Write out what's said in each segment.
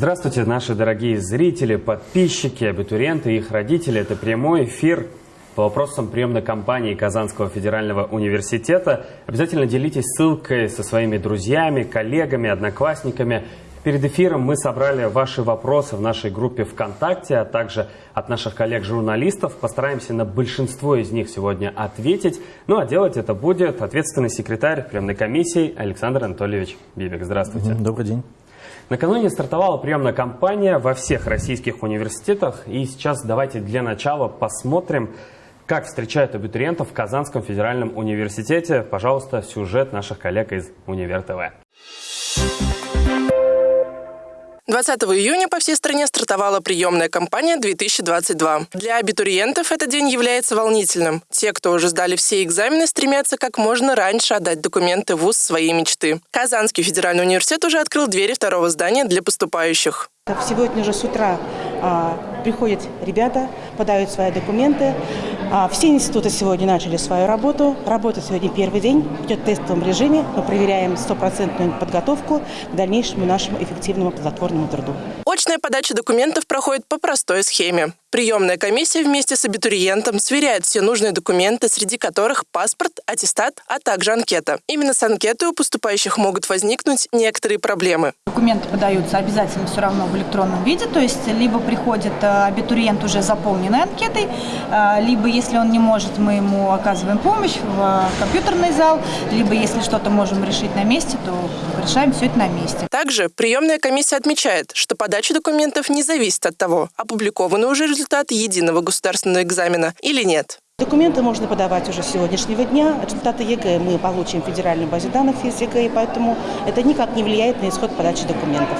Здравствуйте, наши дорогие зрители, подписчики, абитуриенты и их родители. Это прямой эфир по вопросам приемной кампании Казанского федерального университета. Обязательно делитесь ссылкой со своими друзьями, коллегами, одноклассниками. Перед эфиром мы собрали ваши вопросы в нашей группе ВКонтакте, а также от наших коллег-журналистов. Постараемся на большинство из них сегодня ответить. Ну а делать это будет ответственный секретарь приемной комиссии Александр Анатольевич Бибик. Здравствуйте. Добрый день. Накануне стартовала приемная кампания во всех российских университетах. И сейчас давайте для начала посмотрим, как встречают абитуриентов в Казанском федеральном университете. Пожалуйста, сюжет наших коллег из Универ ТВ. 20 июня по всей стране стартовала приемная кампания 2022. Для абитуриентов этот день является волнительным. Те, кто уже сдали все экзамены, стремятся как можно раньше отдать документы в ВУЗ своей мечты. Казанский федеральный университет уже открыл двери второго здания для поступающих. Сегодня же с утра а, приходят ребята, подают свои документы. А, все институты сегодня начали свою работу. Работа сегодня первый день, идет в тестовом режиме. Мы проверяем стопроцентную подготовку к дальнейшему нашему эффективному плодотворному труду. Очная подача документов проходит по простой схеме. Приемная комиссия вместе с абитуриентом сверяет все нужные документы, среди которых паспорт, аттестат, а также анкета. Именно с анкетой у поступающих могут возникнуть некоторые проблемы. Документы подаются обязательно все равно в электронном виде, то есть либо приходит э, абитуриент уже заполненной анкетой, э, либо если он не может, мы ему оказываем помощь в э, компьютерный зал, либо если что-то можем решить на месте, то решаем все это на месте. Также приемная комиссия отмечает, что подача документов не зависит от того, опубликованы уже результаты результат единого государственного экзамена или нет. Документы можно подавать уже с сегодняшнего дня. Результаты ЕГЭ мы получим в федеральной базе данных из ЕГЭ, поэтому это никак не влияет на исход подачи документов.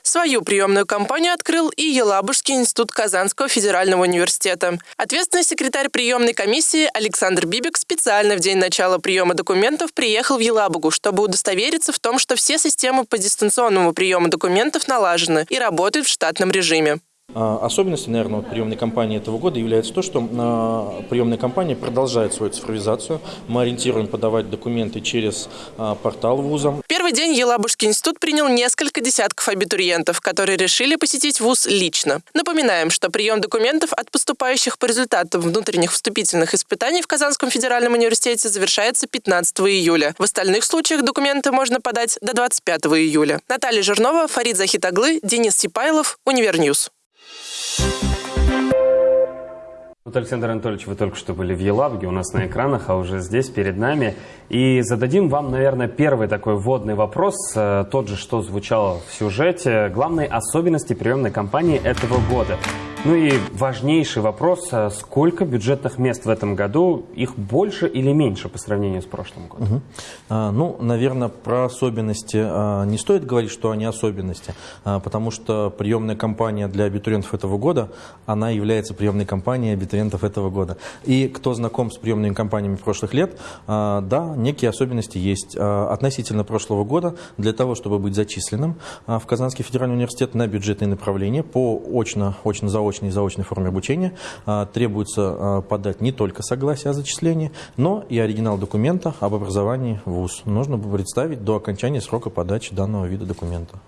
Свою приемную кампанию открыл и Елабужский институт Казанского федерального университета. Ответственный секретарь приемной комиссии Александр Бибик специально в день начала приема документов приехал в Елабугу, чтобы удостовериться в том, что все системы по дистанционному приему документов налажены и работают в штатном режиме. А, особенностью, наверное, приемной кампании этого года является то, что а, приемная кампания продолжает свою цифровизацию. Мы ориентируем подавать документы через а, портал вуза. Первый день Елабужский институт принял несколько десятков абитуриентов, которые решили посетить вуз лично. Напоминаем, что прием документов от поступающих по результатам внутренних вступительных испытаний в Казанском федеральном университете завершается 15 июля. В остальных случаях документы можно подать до 25 июля. Наталья Жирнова, Фарид Захитаглы, Денис Сипайлов, Univer News. Вот, Александр Анатольевич, вы только что были в Елабуге, у нас на экранах, а уже здесь, перед нами. И зададим вам, наверное, первый такой вводный вопрос, э, тот же, что звучал в сюжете. Главные особенности приемной кампании этого года. Ну и важнейший вопрос, а сколько бюджетных мест в этом году? Их больше или меньше по сравнению с прошлым годом? Угу. Ну, наверное, про особенности а, не стоит говорить, что они особенности, потому что приемная кампания для абитуриентов этого года, она является приемной кампанией абитуриентов этого года. И кто знаком с приемными кампаниями прошлых лет, да, некие особенности есть. Относительно прошлого года, для того, чтобы быть зачисленным в Казанский федеральный университет на бюджетные направления по очно-заочно очной и заочной форме обучения а, требуется а, подать не только согласие о зачислении, но и оригинал документа об образовании в ВУЗ. Нужно представить до окончания срока подачи данного вида документа.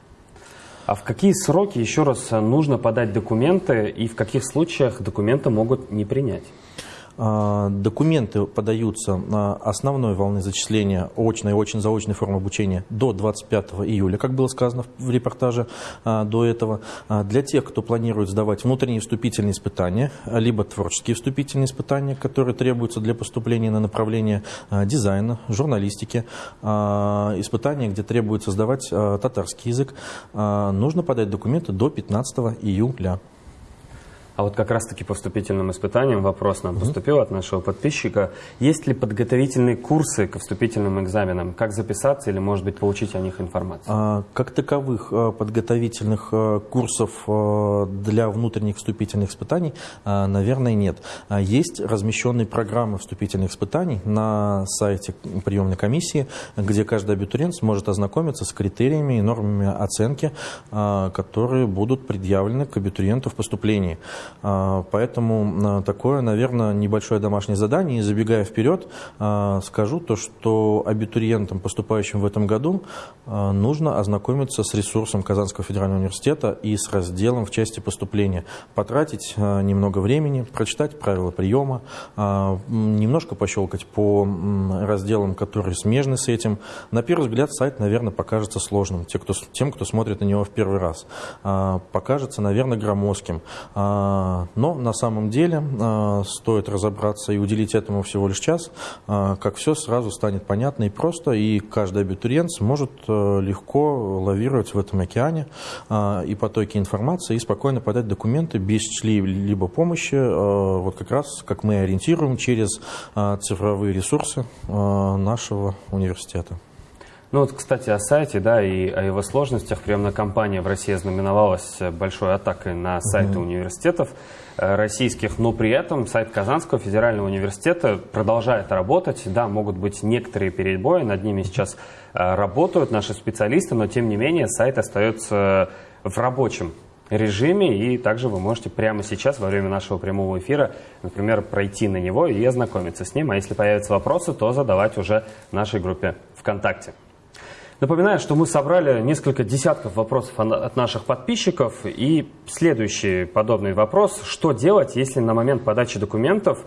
А в какие сроки, еще раз, нужно подать документы и в каких случаях документы могут не принять? А, документы подаются на основной волны зачисления очной и очень-заочной формы обучения до 25 июля, как было сказано в репортаже а, до этого. А, для тех, кто планирует сдавать внутренние вступительные испытания, либо творческие вступительные испытания, которые требуются для поступления на направление дизайна, журналистики, испытания, где требуется сдавать татарский язык, нужно подать документы до 15 июля. А вот как раз-таки по вступительным испытаниям вопрос нам поступил от нашего подписчика. Есть ли подготовительные курсы к вступительным экзаменам? Как записаться или, может быть, получить о них информацию? А, как таковых а, подготовительных а, курсов а, для внутренних вступительных испытаний, наверное, нет. Есть размещенные программы вступительных испытаний на сайте приемной комиссии, где каждый абитуриент сможет ознакомиться с критериями и нормами оценки, которые будут предъявлены к абитуриенту в поступлении. Поэтому такое, наверное, небольшое домашнее задание. И забегая вперед, скажу то, что абитуриентам, поступающим в этом году, нужно ознакомиться с ресурсом Казанского федерального университета и с разделом в части поступления. Потратить немного времени, прочитать правила приема, немножко пощелкать по разделам, которые смежны с этим. На первый взгляд сайт, наверное, покажется сложным те, кто, тем, кто смотрит на него в первый раз. Покажется, наверное, громоздким. Но на самом деле стоит разобраться и уделить этому всего лишь час, как все сразу станет понятно и просто, и каждый абитуриент сможет легко лавировать в этом океане и потоке информации и спокойно подать документы без чьей-либо помощи, вот как раз, как мы ориентируем, через цифровые ресурсы нашего университета. Ну вот, кстати, о сайте, да, и о его сложностях. Приемная кампания в России знаменовалась большой атакой на сайты mm-hmm. университетов э, российских, но при этом сайт Казанского федерального университета продолжает работать. Да, могут быть некоторые перебои, над ними сейчас э, работают наши специалисты, но тем не менее сайт остается в рабочем режиме, и также вы можете прямо сейчас, во время нашего прямого эфира, например, пройти на него и ознакомиться с ним, а если появятся вопросы, то задавать уже нашей группе ВКонтакте. Напоминаю, что мы собрали несколько десятков вопросов от наших подписчиков. И следующий подобный вопрос. Что делать, если на момент подачи документов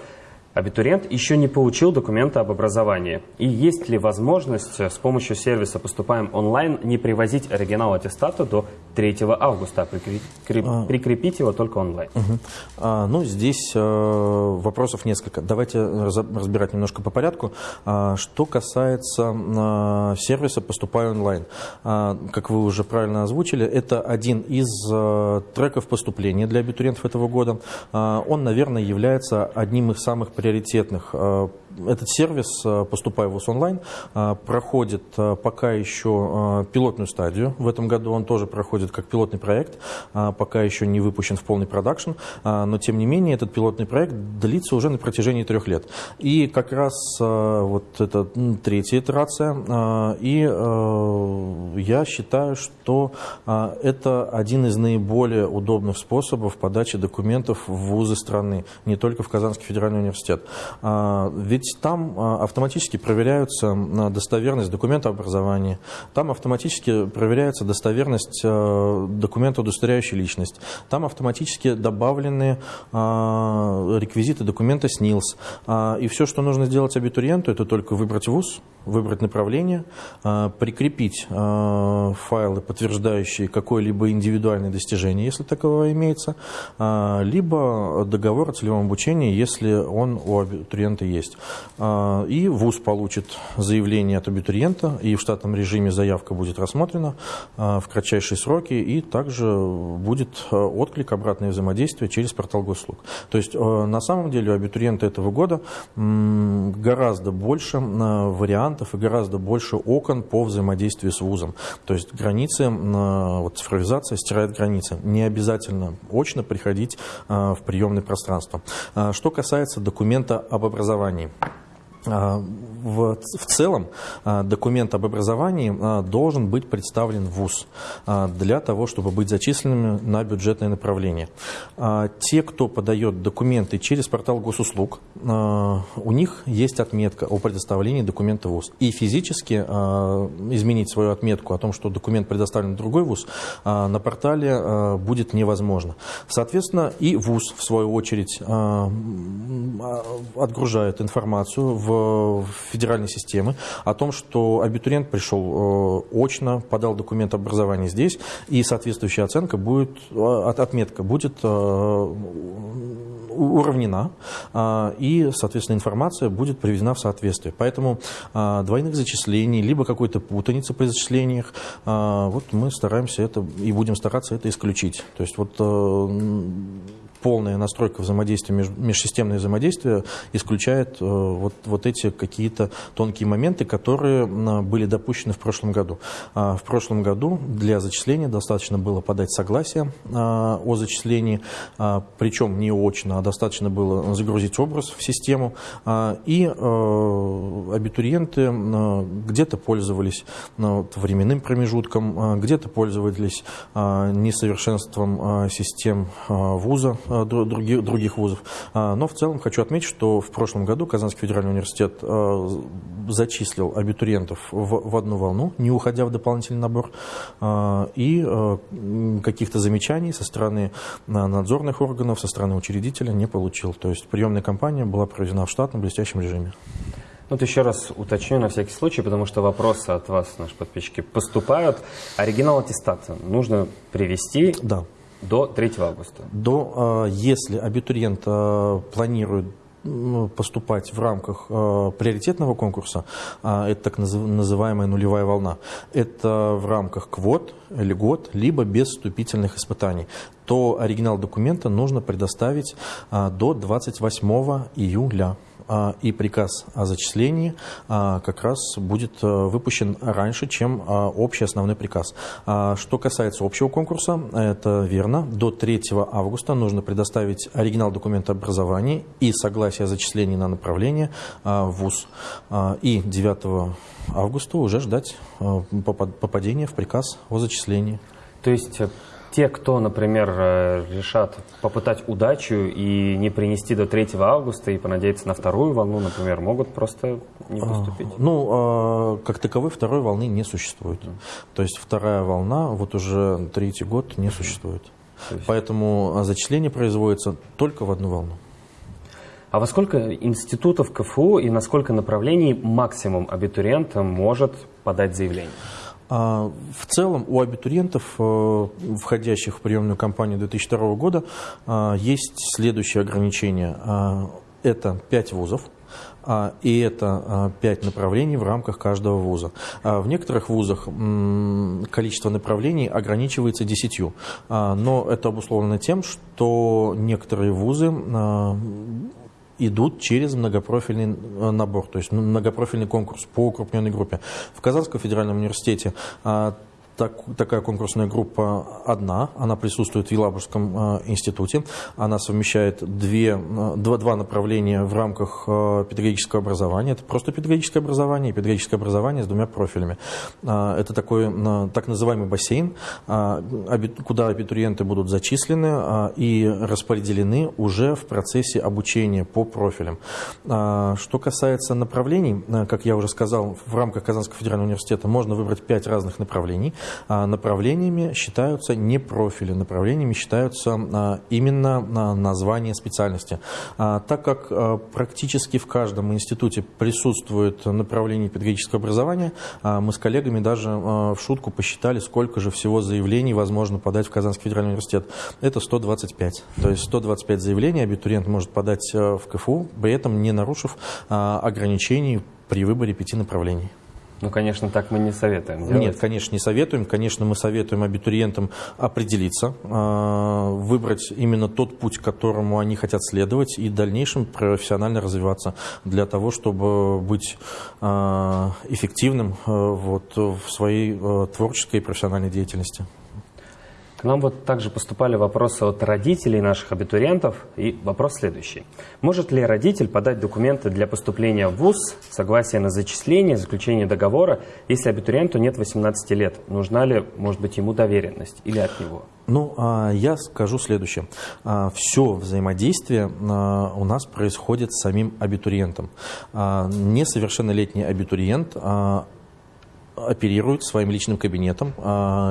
абитуриент еще не получил документы об образовании. И есть ли возможность с помощью сервиса «Поступаем онлайн» не привозить оригинал аттестата до 3 августа, а прикрепить, а. прикрепить его только онлайн? Угу. А, ну, здесь э, вопросов несколько. Давайте разбирать немножко по порядку. А, что касается э, сервиса «Поступай онлайн». А, как вы уже правильно озвучили, это один из э, треков поступления для абитуриентов этого года. А, он, наверное, является одним из самых приоритетных. Э, этот сервис э, «Поступай в ВУЗ онлайн» э, проходит пока еще пилотную стадию. В этом году он тоже проходит как пилотный проект, пока еще не выпущен в полный продакшн, но тем не менее этот пилотный проект длится уже на протяжении трех лет. И как раз вот это третья итерация, и я считаю, что это один из наиболее удобных способов подачи документов в вузы страны, не только в Казанский федеральный университет университет. А, ведь там а, автоматически проверяются достоверность документа образования, там автоматически проверяется достоверность а, документа, удостоверяющий личность, там автоматически добавлены реквизиты документа СНИЛС. И все, что нужно сделать абитуриенту, это только выбрать вуз, выбрать направление, прикрепить файлы, подтверждающие какое-либо индивидуальное достижение, если таковое имеется, либо договор о целевом обучении, если он у абитуриента есть. А, и ВУЗ получит заявление от абитуриента, и в штатном режиме заявка будет рассмотрена а, в кратчайшие сроки, и также будет а, отклик, обратное взаимодействие через портал госуслуг. То есть на самом деле у абитуриента этого года гораздо больше вариантов и гораздо больше окон по взаимодействию с ВУЗом. То есть границы, вот цифровизация стирает границы. Не обязательно очно приходить в приемное пространство. Что касается документа об образовании. А, в, в целом а, документ об образовании а, должен быть представлен в ВУЗ для того, чтобы быть зачисленными на бюджетное направление. Те, кто подает документы через портал госуслуг, у них есть отметка о предоставлении документа в ВУЗ. И физически изменить свою отметку о том, что документ предоставлен в другой ВУЗ, на портале будет невозможно. Соответственно, и ВУЗ, в свою очередь, отгружает информацию в федеральной системы о том, что абитуриент пришел э, очно, подал документ образования здесь, и соответствующая оценка будет, э, отметка будет э, уравнена, и, соответственно, информация будет приведена в соответствие. Поэтому двойных зачислений, либо какой-то путаницы при зачислениях, вот мы стараемся это и будем стараться это исключить. То есть вот полная настройка взаимодействия, межсистемное взаимодействие исключает э, вот, вот эти какие-то тонкие моменты, которые были допущены в прошлом году. А, в прошлом году для зачисления достаточно было подать согласие а, о зачислении, а, причем не очно, а достаточно было загрузить образ в систему, и э, абитуриенты где-то пользовались временным промежутком, где-то пользовались несовершенством систем вуза, других, других вузов. Но в целом хочу отметить, что в прошлом году Казанский федеральный университет зачислил абитуриентов в, в одну волну, не уходя в дополнительный набор, и каких-то замечаний со стороны надзорных органов, со стороны учредителя не получил. То есть приемная кампания была проведена в штатном блестящем режиме. Вот еще раз уточню на всякий случай, потому что вопросы от вас, наши подписчики, поступают. Оригинал аттестата нужно привести да. До 3 августа. До, а, если абитуриент а, планирует поступать в рамках э, приоритетного конкурса, э, это так называемая нулевая волна, это в рамках квот, льгот, либо без вступительных испытаний, то оригинал документа нужно предоставить э, до 28 июля. А, и приказ о зачислении а, как раз будет э, выпущен раньше, чем а, общий основной приказ. Что касается общего конкурса, это верно. До 3 августа нужно предоставить оригинал документа образования и согласие о зачислении на направление в ВУЗ. И 9 августа уже ждать э, попадения в приказ о зачислении. То есть э, те, кто, например, э, решат попытать удачу и не принести до 3 августа и понадеяться на вторую волну, например, могут просто не а, поступить? А, ну, а, как таковой второй волны не существует. Mm. То есть вторая волна вот уже третий год не существует. Поэтому зачисление производится только в одну волну. А во сколько институтов КФУ и на сколько направлений максимум абитуриент может подать заявление? А, в целом у абитуриентов, э, входящих в приемную кампанию 2002 года, а, есть следующие ограничения. А, это 5 вузов, и это пять направлений в рамках каждого вуза. В некоторых вузах количество направлений ограничивается десятью, но это обусловлено тем, что некоторые вузы идут через многопрофильный э, набор, то есть многопрофильный конкурс по укрупненной группе. В Казанском федеральном университете а, так, такая конкурсная группа одна, она присутствует в Елабужском э, институте. Она совмещает две, э, два, два направления в рамках э, педагогического образования. Это просто педагогическое образование и педагогическое образование с двумя профилями. Э, это такой э, так называемый бассейн, э, куда абитуриенты будут зачислены и распределены уже в процессе обучения по профилям. Что касается направлений, как я уже сказал, в рамках Казанского федерального университета можно выбрать пять разных направлений. А, направлениями считаются не профили, направлениями считаются а, именно а, названия специальности. Так как практически в каждом институте присутствует направление педагогического образования, мы с коллегами даже в шутку посчитали, сколько же всего заявлений возможно подать в Казанский федеральный университет. Это 125. То есть 125 заявлений абитуриент может подать в КФУ, при этом не нарушив ограничений при выборе пяти направлений. Ну, конечно, так мы не советуем делать. Нет, конечно, не советуем. Конечно, мы советуем абитуриентам определиться, а, выбрать именно тот путь, которому они хотят следовать, и в дальнейшем профессионально развиваться для того, чтобы быть а, эффективным а, вот, в своей творческой и профессиональной деятельности нам вот также поступали вопросы от родителей наших абитуриентов. И вопрос следующий. Может ли родитель подать документы для поступления в ВУЗ, согласие на зачисление, заключение договора, если абитуриенту нет 18 лет? Нужна ли, может быть, ему доверенность или от него? Ну, а, я скажу следующее. А, Все взаимодействие а, у нас происходит с самим абитуриентом. Несовершеннолетний абитуриент оперирует своим личным кабинетом,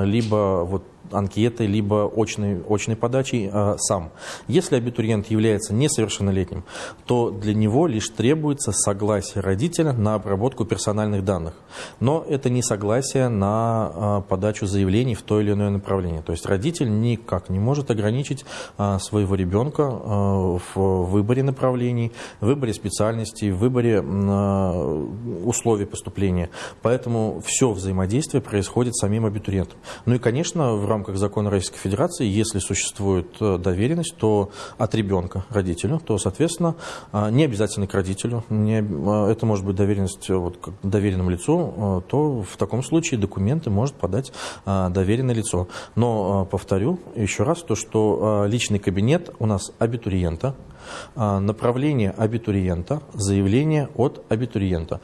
либо вот анкеты, либо очной, очной подачей э, сам. Если абитуриент является несовершеннолетним, то для него лишь требуется согласие родителя на обработку персональных данных. Но это не согласие на э, подачу заявлений в то или иное направление. То есть родитель никак не может ограничить э, своего ребенка э, в выборе направлений, в выборе специальностей, в выборе э, условий поступления. Поэтому все взаимодействие происходит самим абитуриентом. Ну и, конечно, в рамках закона Российской Федерации, если существует э, доверенность, то от ребенка родителю, то, соответственно, а, не обязательно к родителю, не, а, это может быть доверенность э, вот, к доверенному лицу, э, то в таком случае документы может подать а, доверенное лицо. Но повторю еще раз то, что личный кабинет у нас абитуриента – направление абитуриента, заявление от абитуриента.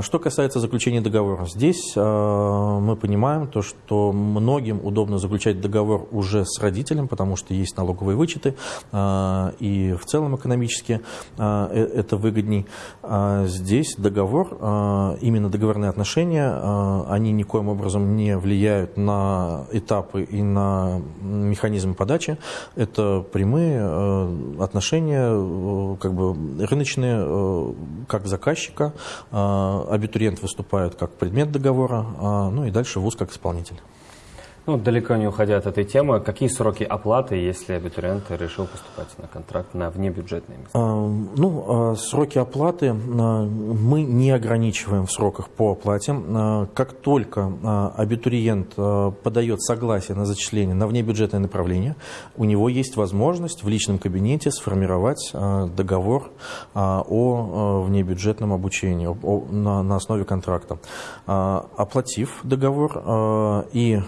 Что касается заключения договора, здесь мы понимаем то, что многим удобно заключать договор уже с родителем, потому что есть налоговые вычеты, и в целом экономически э, это выгодней. Здесь договор, именно договорные отношения, они никоим образом не влияют на этапы и на механизм подачи. Это прямые отношения, э, как бы рыночные, э, как заказчика. Абитуриент выступает как предмет договора, ну и дальше ВУЗ как исполнитель. Ну, далеко не уходя от этой темы, какие сроки оплаты, если абитуриент решил поступать на контракт на внебюджетные места? А, ну, а, сроки оплаты а, мы не ограничиваем в сроках по оплате. Как только абитуриент подает согласие на зачисление на внебюджетное направление, у него есть возможность в личном кабинете сформировать договор о внебюджетном обучении на основе контракта. Оплатив договор и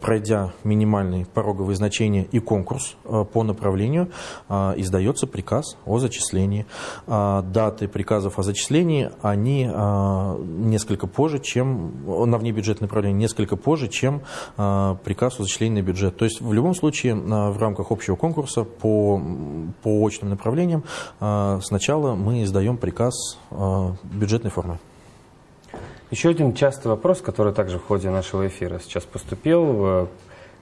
пройдя минимальные пороговые значения и конкурс э, по направлению, э, издается приказ о зачислении. Даты приказов о зачислении, они несколько позже, чем на внебюджетное направление, несколько позже, чем приказ о зачислении на бюджет. То есть в любом случае в рамках общего конкурса по, по очным направлениям сначала мы издаем приказ бюджетной формы. Еще один частый вопрос, который также в ходе нашего эфира сейчас поступил.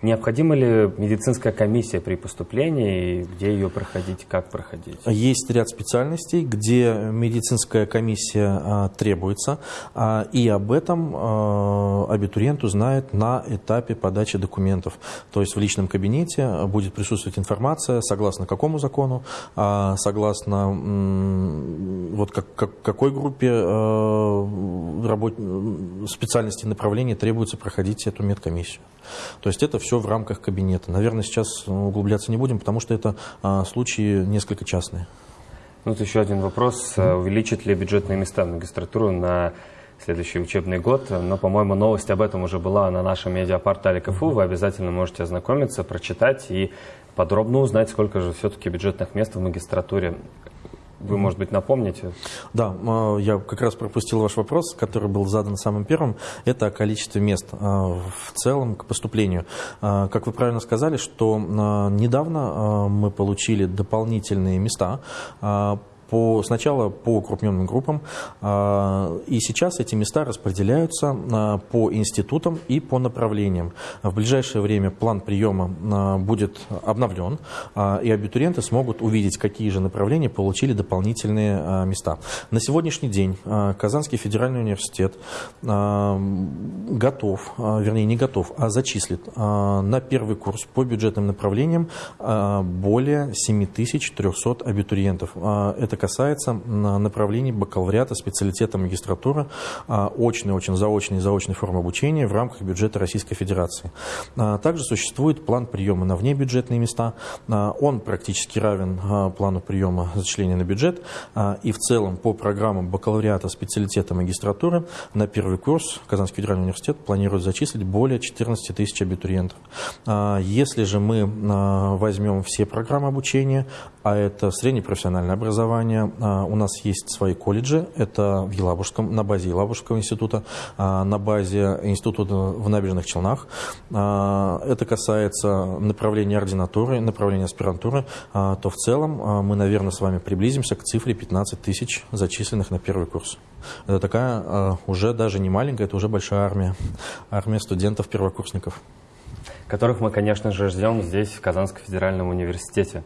Необходима ли медицинская комиссия при поступлении, и где ее проходить, как проходить? Есть ряд специальностей, где медицинская комиссия а, требуется, а, и об этом а, абитуриент узнает на этапе подачи документов. То есть в личном кабинете будет присутствовать информация, согласно какому закону, а, согласно вот как, как, какой группе а, работ... специальности направления требуется проходить эту медкомиссию. То есть это все в рамках кабинета. Наверное, сейчас углубляться не будем, потому что это а, случаи несколько частные. Ну, вот еще один вопрос. Mm-hmm. Увеличит ли бюджетные места в магистратуру на следующий учебный год? Но, по-моему, новость об этом уже была на нашем медиапортале КФУ. Вы обязательно можете ознакомиться, прочитать и подробно узнать, сколько же все-таки бюджетных мест в магистратуре вы, может быть, напомните? Да, а, я как раз пропустил ваш вопрос, который был задан самым первым. Это о количестве мест а, в целом к поступлению. А, как вы правильно сказали, что недавно мы получили дополнительные места по, сначала по укрупненным группам, а, и сейчас эти места распределяются а, по институтам и по направлениям. В ближайшее время план приема а, будет обновлен, и абитуриенты смогут увидеть, какие же направления получили дополнительные места. На сегодняшний день Казанский федеральный университет готов, вернее не готов, а зачислит на первый курс по бюджетным направлениям более 7300 абитуриентов. Это касается направлений бакалавриата, специалитета магистратуры, а, очной, очень заочной и заочной формы обучения в рамках бюджета Российской Федерации. А, также существует план приема на внебюджетные места. А, он практически равен плану приема зачисления на бюджет. И в целом по программам бакалавриата, специалитета магистратуры на первый курс Казанский федеральный университет планирует зачислить более 14 тысяч абитуриентов. Если же мы возьмем все программы обучения, а это среднепрофессиональное образование. А, у нас есть свои колледжи, это в Елабужском, на базе Елабужского института, а, на базе института в Набережных Челнах. А, это касается направления ординатуры, направления аспирантуры, то в целом мы, наверное, с вами приблизимся к цифре 15 тысяч зачисленных на первый курс. Это такая уже даже не маленькая, это уже большая армия, армия студентов-первокурсников которых мы, конечно же, ждем здесь, в Казанском федеральном университете.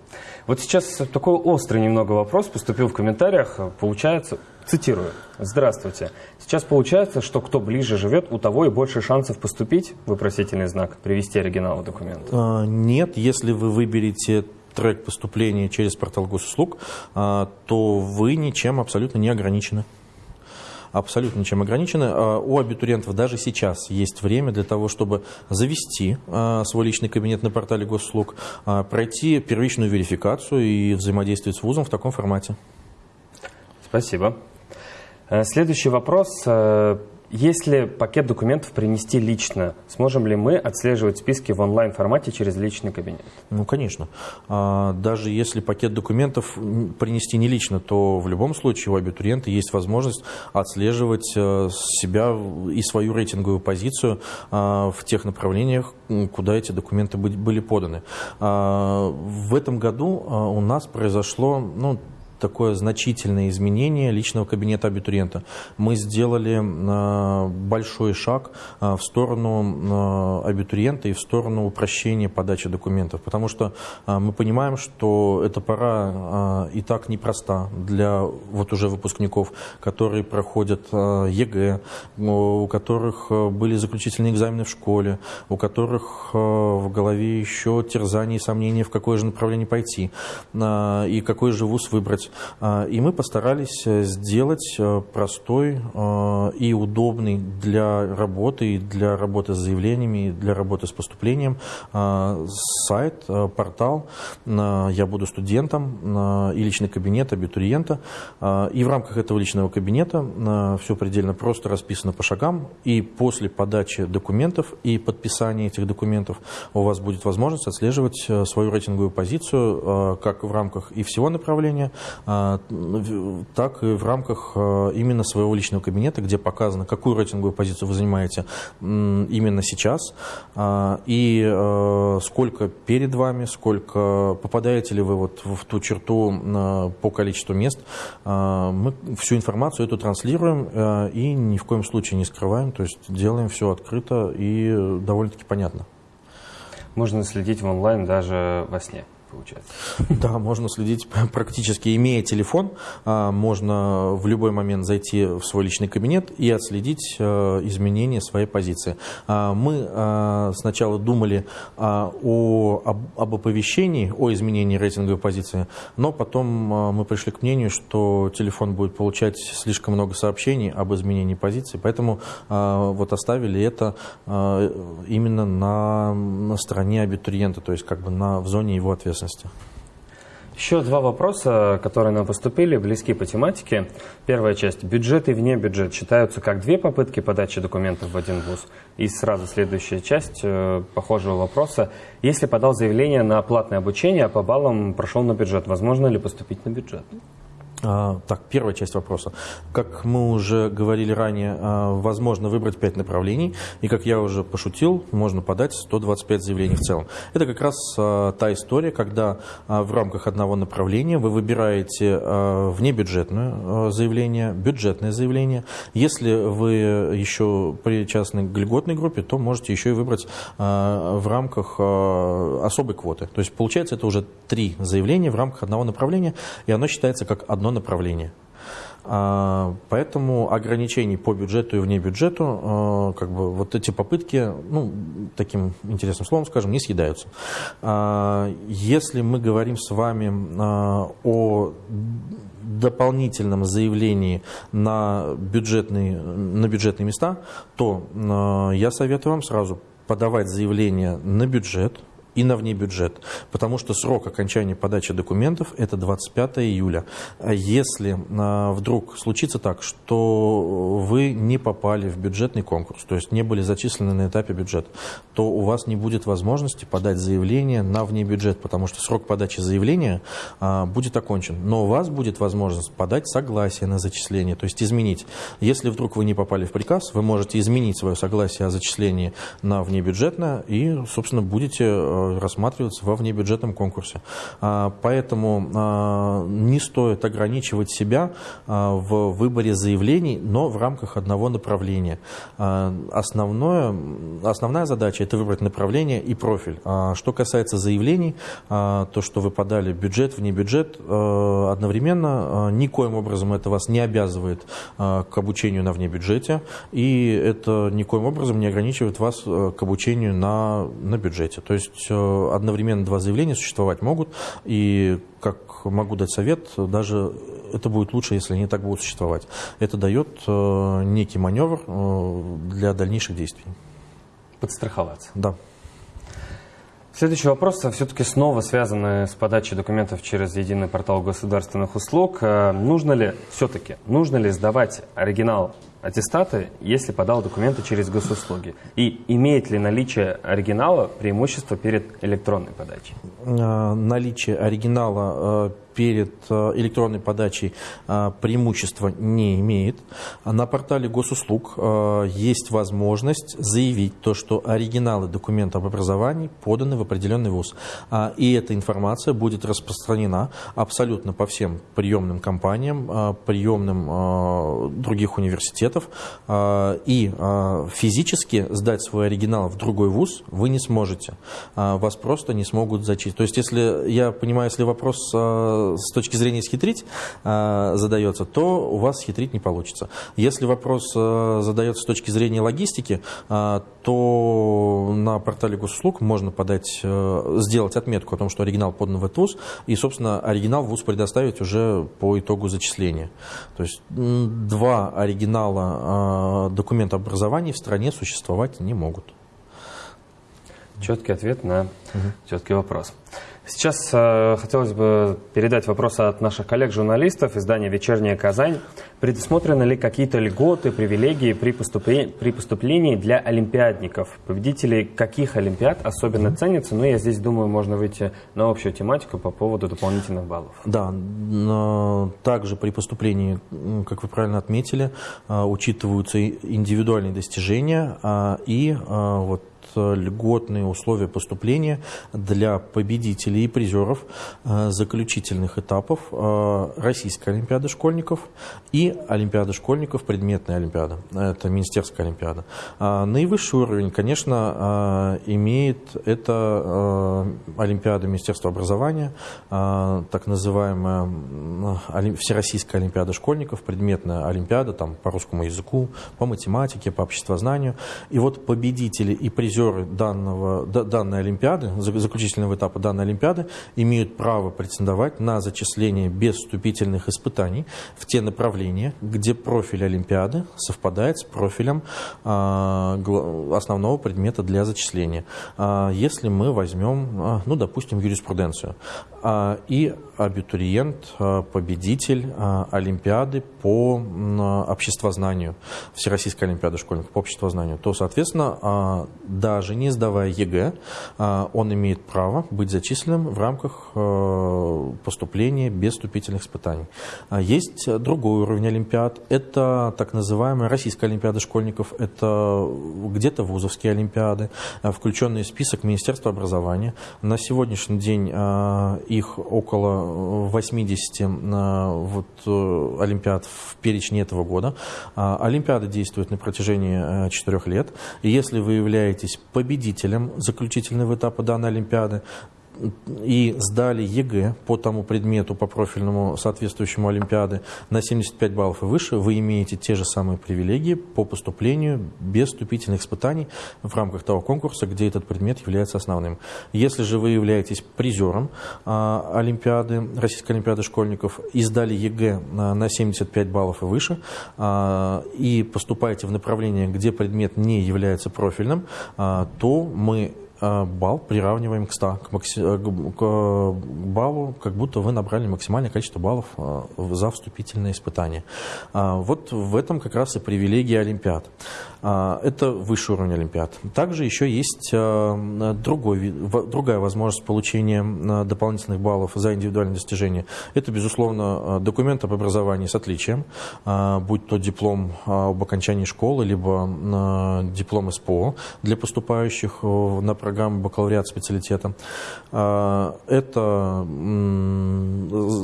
Вот сейчас такой острый немного вопрос поступил в комментариях. Получается, цитирую, «Здравствуйте. Сейчас получается, что кто ближе живет, у того и больше шансов поступить?» Вопросительный знак. Привести оригинал документа. А, нет, если вы выберете трек поступления через портал госуслуг, а, то вы ничем абсолютно не ограничены абсолютно ничем ограничены. А, у абитуриентов даже сейчас есть время для того, чтобы завести а, свой личный кабинет на портале госуслуг, а, пройти первичную верификацию и взаимодействовать с вузом в таком формате. Спасибо. Э, следующий вопрос. Если пакет документов принести лично, сможем ли мы отслеживать списки в онлайн-формате через личный кабинет? Ну, конечно. А, даже если пакет документов принести не лично, то в любом случае у абитуриента есть возможность отслеживать э, себя и свою рейтинговую позицию а, в тех направлениях, куда эти документы были поданы. А, в этом году у нас произошло ну, такое значительное изменение личного кабинета абитуриента. Мы сделали э, большой шаг э, в сторону э, абитуриента и в сторону упрощения подачи документов, потому что мы понимаем, что эта пора и так непроста для вот уже выпускников, которые проходят ЕГЭ, у которых были заключительные экзамены в школе, у которых в голове еще терзания и сомнения, в какое же направление пойти и какой же вуз выбрать. А, и мы постарались э, сделать э, простой э, и удобный для работы, и для работы с заявлениями, для работы с поступлением сайт, портал «Я буду студентом» и личный кабинет абитуриента. И в рамках этого личного кабинета все предельно просто расписано по шагам. И после подачи документов и подписания этих документов у вас будет возможность отслеживать свою рейтинговую позицию как в рамках и всего направления, а, так и в рамках а, именно своего личного кабинета, где показано, какую рейтинговую позицию вы занимаете именно сейчас, а, и сколько перед вами, сколько попадаете ли вы вот в ту черту по количеству мест. Мы всю информацию эту транслируем и ни в коем случае не скрываем, то есть делаем все открыто и довольно-таки понятно. Можно следить в онлайн даже во сне получается. Да, можно следить практически, имея телефон, а, можно в любой момент зайти в свой личный кабинет и отследить а, изменения своей позиции. А, мы сначала думали о, об, оповещении, о изменении рейтинговой позиции, но потом мы пришли к мнению, что телефон будет получать слишком много сообщений об изменении позиции, поэтому вот оставили это именно на, на стороне абитуриента, то есть как бы на, в зоне его ответственности ответственности. Еще два вопроса, которые нам поступили, близки по тематике. Первая часть. Бюджет и вне бюджет считаются как две попытки подачи документов в один вуз. И сразу следующая часть э, похожего вопроса. Если подал заявление на платное обучение, а по баллам прошел на бюджет, возможно ли поступить на бюджет? А, так, первая часть вопроса. Как мы уже говорили ранее, а, возможно выбрать 5 направлений, и, как я уже пошутил, можно подать 125 заявлений в целом. Это как раз а, та история, когда в рамках одного направления вы выбираете внебюджетное заявление, бюджетное заявление. Если вы еще причастны к льготной группе, то можете еще и выбрать в рамках особой квоты. То есть, получается, это уже три заявления в рамках одного направления, и оно считается как одно одно направление. А, поэтому ограничений по бюджету и вне бюджету, а, как бы вот эти попытки, ну, таким интересным словом скажем, не съедаются. А, если мы говорим с вами о дополнительном заявлении на бюджетные, на бюджетные места, то я советую вам сразу подавать заявление на бюджет, и на внебюджет, потому что срок окончания подачи документов – это 25 июля. А если а, вдруг случится так, что вы не попали в бюджетный конкурс, то есть не были зачислены на этапе бюджета, то у вас не будет возможности подать заявление на внебюджет, потому что срок подачи заявления а, будет окончен. Но у вас будет возможность подать согласие на зачисление, то есть изменить. Если вдруг вы не попали в приказ, вы можете изменить свое согласие о зачислении на внебюджетное и, собственно, будете рассматриваться во внебюджетном конкурсе. А, поэтому а, не стоит ограничивать себя а, в выборе заявлений, но в рамках одного направления. Основное, основная задача – это выбрать направление и профиль. Что касается заявлений, то, что вы подали бюджет, вне бюджет, одновременно никоим образом это вас не обязывает к обучению на внебюджете, и это никоим образом не ограничивает вас к обучению на, на бюджете. То есть одновременно два заявления существовать могут, и как могу дать совет, даже это будет лучше, если они так будут существовать. Это дает э, некий маневр э, для дальнейших действий. Подстраховаться. Да. Следующий вопрос все-таки снова связаны с подачей документов через единый портал государственных услуг. Э, нужно ли все-таки, нужно ли сдавать оригинал аттестата, если подал документы через госуслуги? И имеет ли наличие оригинала преимущество перед электронной подачей? Э, наличие оригинала перед э, электронной подачей э, преимущества не имеет. На портале госуслуг э, есть возможность заявить то, что оригиналы документа об образовании поданы в определенный вуз. А, и эта информация будет распространена абсолютно по всем приемным компаниям, приемным других университетов. И физически сдать свой оригинал в другой вуз вы не сможете. Вас просто не смогут зачислить. То есть, если я понимаю, если вопрос с точки зрения схитрить э, задается, то у вас схитрить не получится. Если вопрос э, задается с точки зрения логистики, э, то на портале госуслуг можно подать, сделать отметку о том, что оригинал подан в этот ВУЗ, и, собственно, оригинал ВУЗ предоставить уже по итогу зачисления. То есть два оригинала документа образования в стране существовать не могут. Четкий ответ на угу. четкий вопрос. Сейчас э, хотелось бы передать вопрос от наших коллег-журналистов издания «Вечерняя Казань». Предусмотрены ли какие-то льготы, привилегии при, поступлении, при поступлении для олимпиадников? Победители каких олимпиад особенно ценятся? Ну, я здесь думаю, можно выйти на общую тематику по поводу дополнительных баллов. Да, также при поступлении, как вы правильно отметили, э, учитываются индивидуальные достижения а, и э, вот льготные условия поступления для победителей и призеров э, заключительных этапов э, Российской Олимпиады школьников и Олимпиады школьников, предметная Олимпиада. Это Министерская Олимпиада. А наивысший уровень, конечно, э, имеет это Олимпиада Министерства образования, так называемая Всероссийская Олимпиада школьников, предметная Олимпиада там, по русскому языку, по математике, по обществознанию. И вот победители и призеры призеры данного, данной Олимпиады, заключительного этапа данной Олимпиады, имеют право претендовать на зачисление без вступительных испытаний в те направления, где профиль Олимпиады совпадает с профилем а, основного предмета для зачисления. А, если мы возьмем, а, ну, допустим, юриспруденцию, и абитуриент, победитель Олимпиады по обществознанию, Всероссийской Олимпиады школьников по обществознанию, то, соответственно, даже не сдавая ЕГЭ, а, он имеет право быть зачисленным в рамках э, поступления без вступительных испытаний. А, есть другой уровень Олимпиад. Это так называемая Российская Олимпиада школьников. Это где-то вузовские Олимпиады, а, включенные в список Министерства образования. На сегодняшний день их около 80 вот, э, Олимпиад в перечне этого года. Олимпиада действует на протяжении 4 э, лет. И если вы являетесь победителем заключительного этапа данной Олимпиады, и сдали ЕГЭ по тому предмету, по профильному соответствующему Олимпиады на 75 баллов и выше, вы имеете те же самые привилегии по поступлению без вступительных испытаний в рамках того конкурса, где этот предмет является основным. Если же вы являетесь призером а, Олимпиады, Российской Олимпиады школьников и сдали ЕГЭ на, на 75 баллов и выше, а, и поступаете в направление, где предмет не является профильным, а, то мы балл приравниваем к 100, к, макси... Э, к баллу, как будто вы набрали максимальное количество баллов э, за вступительное испытание. Вот в этом как раз и привилегия Олимпиад. Это высший уровень Олимпиад. Также еще есть другой, другая возможность получения дополнительных баллов за индивидуальные достижения. Это, безусловно, документ об образовании с отличием, будь то диплом об окончании школы, либо диплом СПО для поступающих на программы бакалавриат специалитета. А, это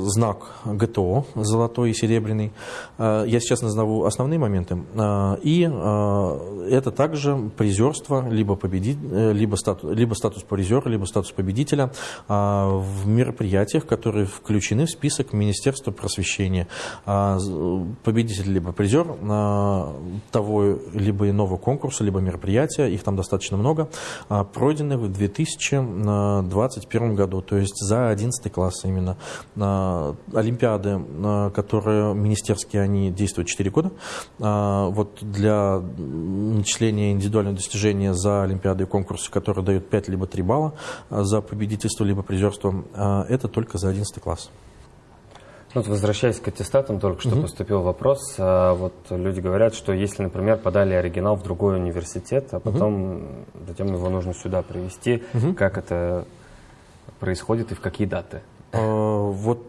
знак ГТО, золотой и серебряный. А, я сейчас назову основные моменты. А, и это также призерство, либо, победить, э, либо, статус, либо статус призера, либо статус победителя в мероприятиях, которые включены в список Министерства просвещения. Победитель либо призер того либо иного конкурса, либо мероприятия, их там достаточно много, про пройдены в 2021 году, то есть за 11 класс именно. Олимпиады, которые министерские, они действуют 4 года. Вот для начисления индивидуального достижения за Олимпиады и конкурсы, которые дают 5 либо 3 балла за победительство либо призерство, это только за 11 класс. Вот возвращаясь к аттестатам, только что угу. поступил вопрос. А вот люди говорят, что если, например, подали оригинал в другой университет, а потом угу. затем его нужно сюда привезти, угу. как это происходит и в какие даты? А, вот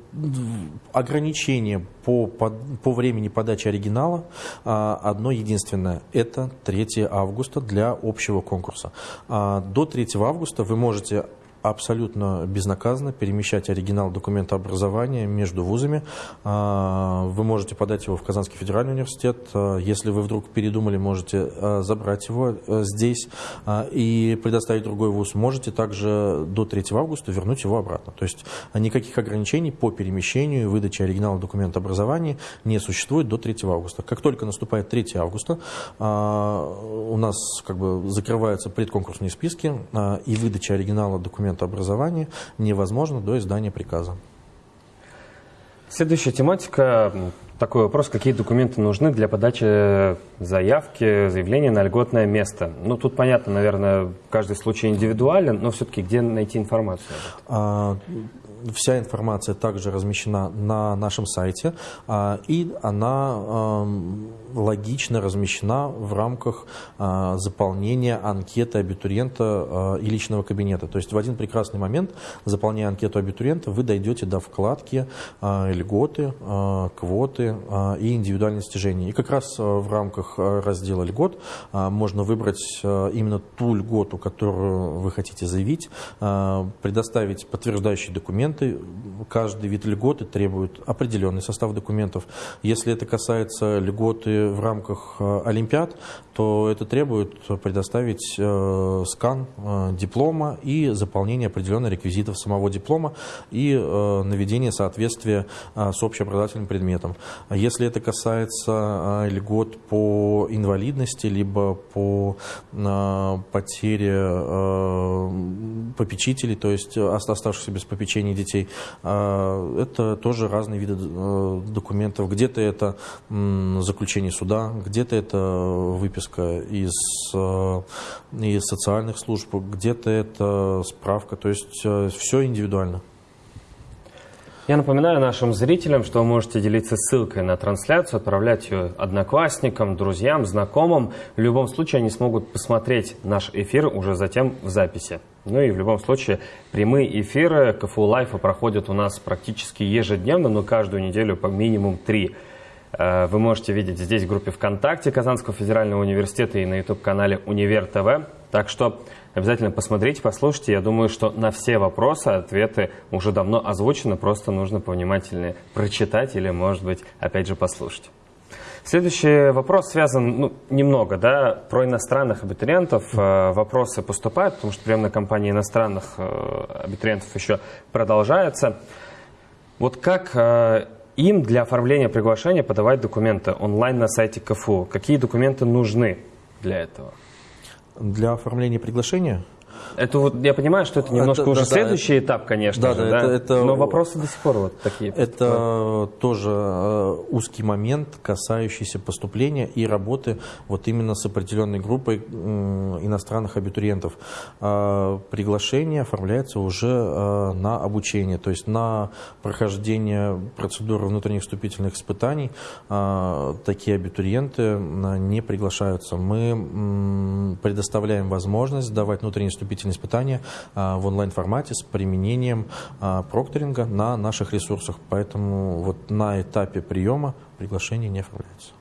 ограничение по, по, по времени подачи оригинала а, одно единственное. Это 3 августа для общего конкурса. А, до 3 августа вы можете абсолютно безнаказанно перемещать оригинал документа образования между вузами. А, вы можете подать его в Казанский федеральный университет. А, если вы вдруг передумали, можете а, забрать его здесь и предоставить другой вуз. Можете также до 3 августа вернуть его обратно. То есть никаких ограничений по перемещению и выдаче оригинала документа образования не существует до 3 августа. Как только наступает 3 августа, у нас как бы закрываются предконкурсные списки и выдача оригинала документа документа образования невозможно до издания приказа. Следующая тематика. Такой вопрос, какие документы нужны для подачи заявки, заявления на льготное место? Ну, тут понятно, наверное, каждый случай индивидуален, но все-таки где найти информацию? А, вся информация также размещена на нашем сайте, а, и она логично размещена в рамках а, заполнения анкеты абитуриента а, и личного кабинета. То есть в один прекрасный момент, заполняя анкету абитуриента, вы дойдете до вкладки льготы, квоты и индивидуальные достижения. И как раз в рамках раздела льгот можно выбрать именно ту льготу, которую вы хотите заявить, предоставить подтверждающий документ, документы, каждый вид льготы требует определенный состав документов. Если это касается льготы в рамках Олимпиад, то это требует предоставить скан диплома и заполнение определенных реквизитов самого диплома и наведение соответствия с общеобразовательным предметом. Если это касается льгот по инвалидности, либо по потере попечителей, то есть оставшихся без попечения детей. А, это тоже разные виды э, документов. Где-то это заключение суда, где-то это выписка из, э, из социальных служб, где-то это справка. То есть э, все индивидуально. Я напоминаю нашим зрителям, что вы можете делиться ссылкой на трансляцию, отправлять ее одноклассникам, друзьям, знакомым. В любом случае они смогут посмотреть наш эфир уже затем в записи. Ну и в любом случае прямые эфиры КФУ Лайфа проходят у нас практически ежедневно, но каждую неделю по минимум три. Э, вы можете видеть здесь в группе ВКонтакте Казанского федерального университета и на YouTube-канале Универ ТВ. Так что обязательно посмотрите, послушайте. Я думаю, что на все вопросы ответы уже давно озвучены, просто нужно повнимательнее прочитать или, может быть, опять же послушать. Следующий вопрос связан ну, немного да, про иностранных абитуриентов. Э, вопросы поступают, потому что приемная кампания иностранных э, абитуриентов еще продолжается. Вот как э, им для оформления приглашения подавать документы онлайн на сайте КФУ? Какие документы нужны для этого? Для оформления приглашения это вот я понимаю, что это немножко это, уже да, следующий да, этап, конечно да, же, да, да? Это, это, но вопросы до сих пор вот такие. Это тоже э, узкий момент, касающийся поступления и работы вот именно с определенной группой иностранных абитуриентов. А, приглашение оформляется уже э, на обучение, то есть на прохождение процедуры внутренних вступительных испытаний а, такие абитуриенты не приглашаются. Мы предоставляем возможность сдавать внутренние вступительные вступительные испытания а, в онлайн-формате с применением а, прокторинга на наших ресурсах. Поэтому вот на этапе приема приглашение не оформляется.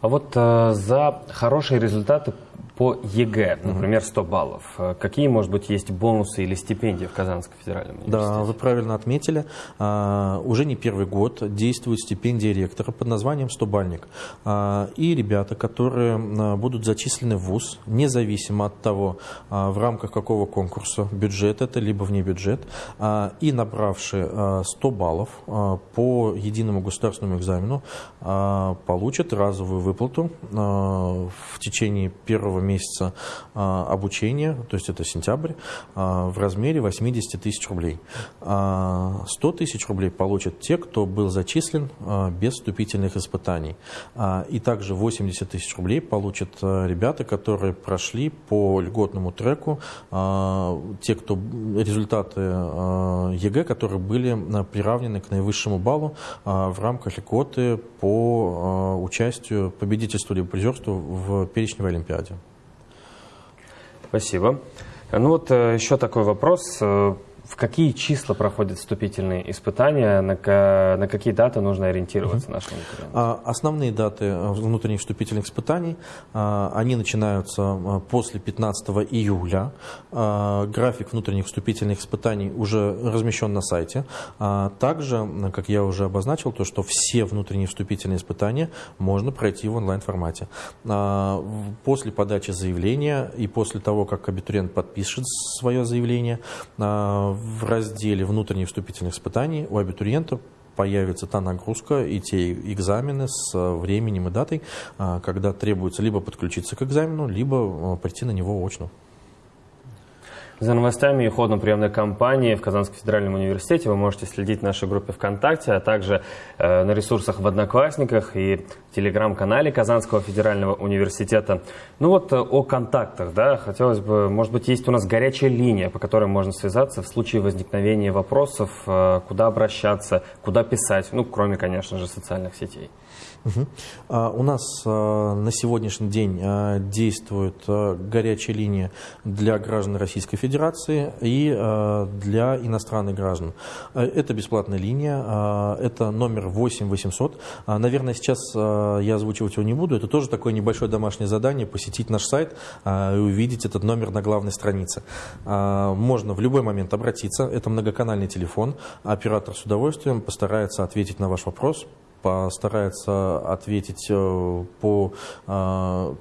А вот э, за хорошие результаты по ЕГЭ, например, 100 баллов. Э, какие, может быть, есть бонусы или стипендии в Казанском федеральном университете? Да, вы правильно отметили. А, уже не первый год действует стипендия ректора под названием «Стобальник». А, и ребята, которые а, будут зачислены в ВУЗ, независимо от того, в рамках какого конкурса, бюджет это, либо вне бюджет, и набравшие 100 баллов по единому государственному экзамену, получат разовую выплату в течение первого первого месяца обучения, то есть это сентябрь, в размере 80 тысяч рублей. 100 тысяч рублей получат те, кто был зачислен без вступительных испытаний. И также 80 тысяч рублей получат ребята, которые прошли по льготному треку, те, кто результаты ЕГЭ, которые были приравнены к наивысшему баллу в рамках льготы по участию, победительству либо призерству в перечневой олимпиаде. Спасибо. Ну вот э, еще такой вопрос. В какие числа проходят вступительные испытания, на, на какие даты нужно ориентироваться нашим абитуриентам? Основные даты э, внутренних вступительных испытаний, а, они начинаются а, после 15 июля. А, график внутренних вступительных испытаний уже размещен на сайте. Также, как я уже обозначил, то, что все внутренние вступительные испытания можно пройти в онлайн-формате. После подачи заявления и после того, как абитуриент подпишет свое заявление, в разделе внутренних вступительных испытаний у абитуриента появится та нагрузка и те экзамены с временем и датой, а, когда требуется либо подключиться к экзамену, либо а, прийти на него очно. За новостями и ходом приемной кампании в Казанском федеральном университете вы можете следить в нашей группе ВКонтакте, а также э, на ресурсах в Одноклассниках и телеграм-канале Казанского федерального университета. Ну вот э, о контактах, да, хотелось бы, может быть, есть у нас горячая линия, по которой можно связаться в случае возникновения вопросов, э, куда обращаться, куда писать, ну, кроме, конечно же, социальных сетей. Угу. А, у нас а, на сегодняшний день а, действует а, горячая линия для граждан Российской Федерации и а, для иностранных граждан. А, это бесплатная линия, это номер 8 800. А, наверное, сейчас я озвучивать его не буду, это тоже такое небольшое домашнее задание, посетить наш сайт и увидеть этот номер на главной странице. Можно в любой момент обратиться, это многоканальный телефон, оператор с удовольствием постарается ответить на ваш вопрос, постарается ответить э, по, э,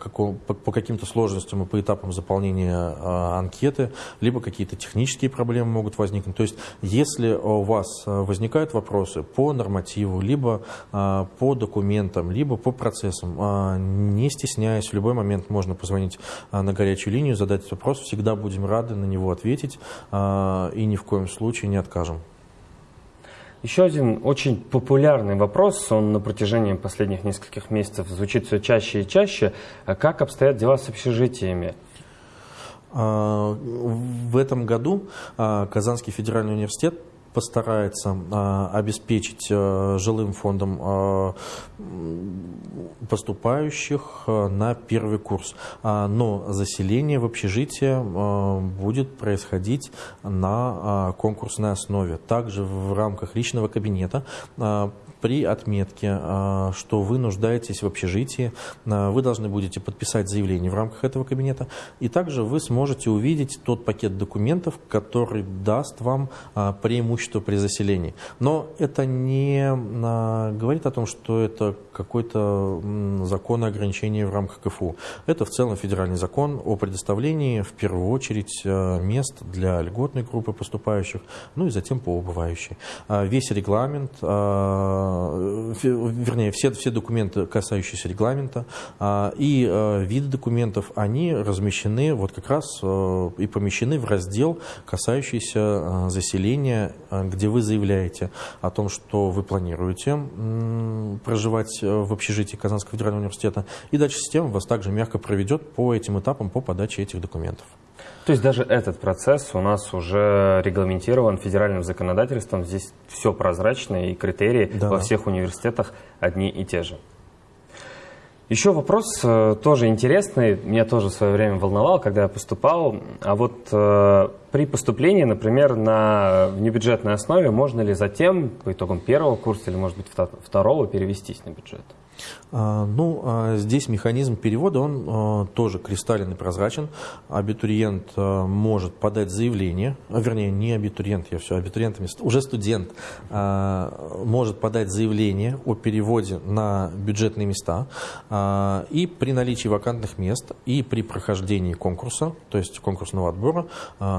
по каким-то сложностям и по этапам заполнения э, анкеты, либо какие-то технические проблемы могут возникнуть. То есть, если у вас возникают вопросы по нормативу, либо по документам, либо по процессам, не стесняясь, в любой момент можно позвонить на горячую линию, задать вопрос, всегда будем рады на него ответить и ни в коем случае не откажем. Еще один очень популярный вопрос, он на протяжении последних нескольких месяцев звучит все чаще и чаще. А как обстоят дела с общежитиями? А, в этом году а, Казанский федеральный университет постарается а, обеспечить а, жилым фондом а, поступающих а, на первый курс. А, но заселение в общежитие будет происходить на конкурсной основе. Также в рамках личного кабинета при отметке, а, что вы нуждаетесь в общежитии, а, вы должны будете подписать заявление в рамках этого кабинета, и также вы сможете увидеть тот пакет документов, который даст вам а, преимущество при заселении. Но это не говорит о том, что это какой-то закон о в рамках КФУ. Это в целом федеральный закон о предоставлении в первую очередь мест для льготной группы поступающих, ну и затем по убывающей. Весь регламент вернее, все, все документы, касающиеся регламента а, и э, виды документов, они размещены вот как раз э, и помещены в раздел, касающийся заселения, где вы заявляете о том, что вы планируете проживать в общежитии Казанского федерального университета, и дальше система вас также мягко проведет по этим этапам по подаче этих документов. То есть даже этот процесс у нас уже регламентирован федеральным законодательством. Здесь все прозрачно и критерии да. во всех университетах одни и те же. Еще вопрос э, тоже интересный, меня тоже в свое время волновал, когда я поступал. А вот э, при поступлении, например, на внебюджетной основе, можно ли затем, по итогам первого курса или, может быть, второго, перевестись на бюджет? Ну, а здесь механизм перевода, он а, тоже кристаллен и прозрачен. Абитуриент может подать заявление, вернее, не абитуриент, я все абитуриентами, уже студент может подать заявление о переводе на бюджетные места. И при наличии вакантных мест и при прохождении конкурса, то есть конкурсного отбора,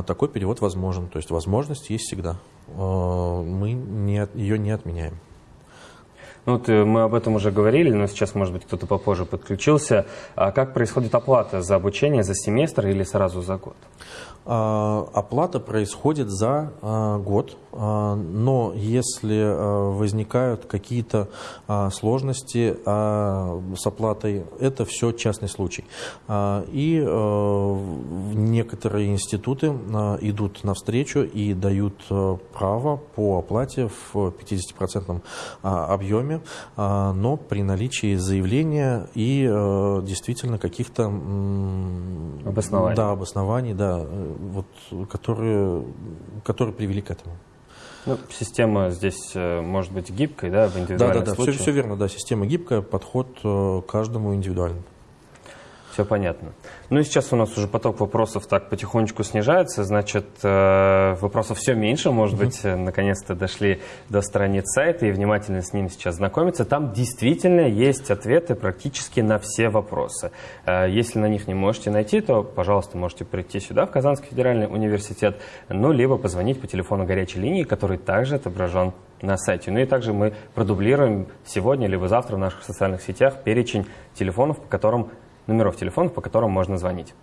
такой перевод возможен. То есть возможность есть всегда. Мы ее не отменяем. Ну, вот э, мы об этом уже говорили, но сейчас, может быть, кто-то попозже подключился. А как происходит оплата за обучение за семестр или сразу за год? А, оплата происходит за а, год, а, но если возникают какие-то сложности с оплатой, это все частный случай. И некоторые институты идут навстречу и дают право по оплате в 50% объеме, но при наличии заявления и действительно каких-то обоснований. Да, обоснований, да, вот, которые, которые привели к этому. Ну, система здесь э, может быть гибкой, да, в индивидуальных да, да, да, случаях? Все, все верно, да, система гибкая, подход э, каждому индивидуально. Все понятно. Ну и сейчас у нас уже поток вопросов так потихонечку снижается, значит, э, вопросов все меньше, может быть, наконец-то дошли до страниц сайта и внимательно с ними сейчас знакомиться. Там действительно есть ответы практически на все вопросы. Э, если на них не можете найти, то, пожалуйста, можете прийти сюда, в Казанский федеральный университет, ну, либо позвонить по телефону горячей линии, который также отображен на сайте. Ну и также мы продублируем сегодня либо завтра в наших социальных сетях перечень телефонов, по которым номеров телефонов, по которым можно звонить.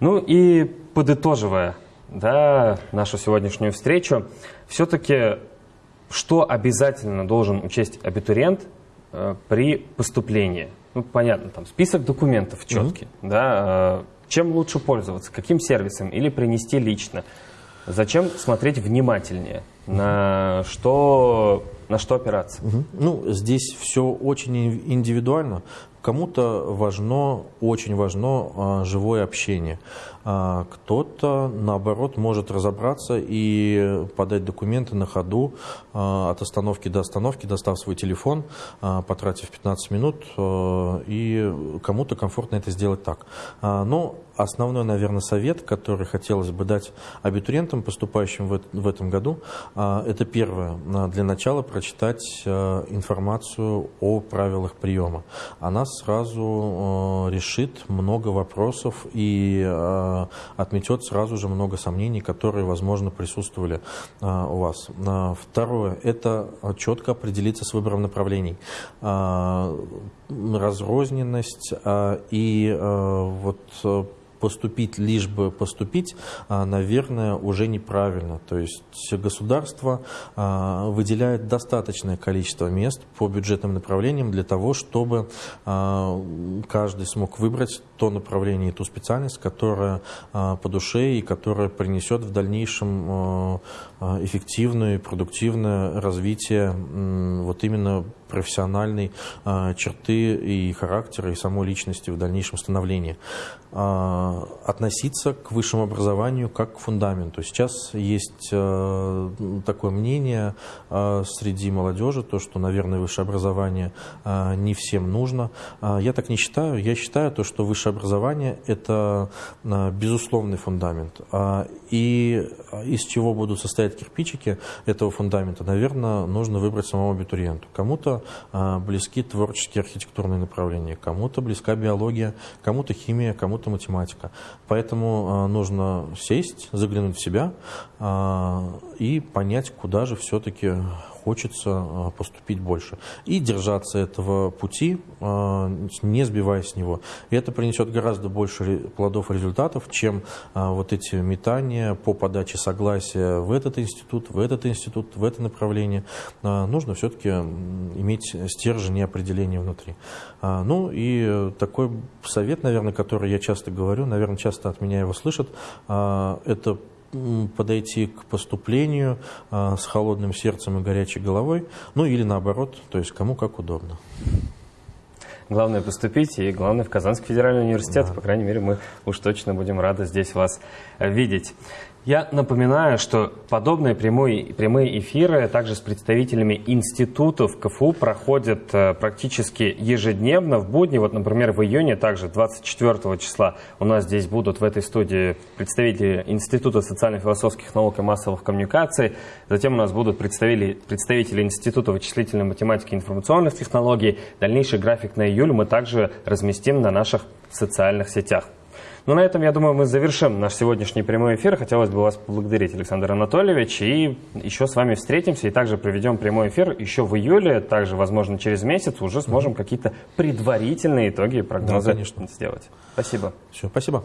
Ну и подытоживая да, нашу сегодняшнюю встречу, все-таки что обязательно должен учесть абитуриент э, при поступлении? Ну, понятно, там список документов четкий, mm-hmm. да, э, чем лучше пользоваться, каким сервисом или принести лично. Зачем смотреть внимательнее, на что, на что опираться? Угу. Ну, здесь все очень индивидуально. Кому-то важно, очень важно а, живое общение. А, кто-то, наоборот, может разобраться и подать документы на ходу а, от остановки до остановки, достав свой телефон, потратив 15 минут, и кому-то комфортно это сделать так. Но основной, наверное, совет, который хотелось бы дать абитуриентам, поступающим в, этом году, это первое. Для начала прочитать информацию о правилах приема. Она сразу а, решит много вопросов и отметет сразу же много сомнений, которые, возможно, присутствовали у вас. Второе – это четко определиться с выбором направлений разрозненность и вот поступить, лишь бы поступить, а, наверное, уже неправильно. То есть государство а, выделяет достаточное количество мест по бюджетным направлениям для того, чтобы а, каждый смог выбрать то направление и ту специальность, которая по душе и которая принесет в дальнейшем эффективное и продуктивное развитие вот именно профессиональной черты и характера, и самой личности в дальнейшем становлении. А, относиться к высшему образованию как к фундаменту. Сейчас есть такое мнение среди молодежи, то, что, наверное, высшее образование не всем нужно. А, я так не считаю. Я считаю, то, что высшее образование – это безусловный фундамент. А, и из чего будут состоять кирпичики этого фундамента, наверное, нужно выбрать самому абитуриенту. Кому-то близки творческие архитектурные направления, кому-то близка биология, кому-то химия, кому-то математика. Поэтому нужно сесть, заглянуть в себя и понять, куда же все-таки хочется а, поступить больше. И держаться этого пути, а, не сбиваясь с него. И это принесет гораздо больше плодов и результатов, чем а, вот эти метания по подаче согласия в этот институт, в этот институт, в это направление. Нужно все-таки иметь стержень и определение внутри. Ну и такой совет, наверное, который я часто говорю, наверное, часто от меня его слышат, это подойти к поступлению а, с холодным сердцем и горячей головой, ну или наоборот, то есть кому как удобно. Главное поступить, и главное в Казанский федеральный университет. Да. По крайней мере, мы уж точно будем рады здесь вас видеть. Я напоминаю, что подобные прямые, прямые эфиры также с представителями институтов КФУ проходят э, практически ежедневно в будни. Вот, например, в июне, также 24 числа, у нас здесь будут в этой студии представители Института социально-философских наук и массовых коммуникаций. Затем у нас будут представители, представители Института вычислительной математики и информационных технологий. Дальнейший график на июль мы также разместим на наших социальных сетях. Ну, на этом, я думаю, мы завершим наш сегодняшний прямой эфир. Хотелось бы вас поблагодарить, Александр Анатольевич. И еще с вами встретимся и также проведем прямой эфир еще в июле. Также, возможно, через месяц уже сможем какие-то предварительные итоги и прогнозы Да, конечно. сделать. Спасибо. Все, спасибо.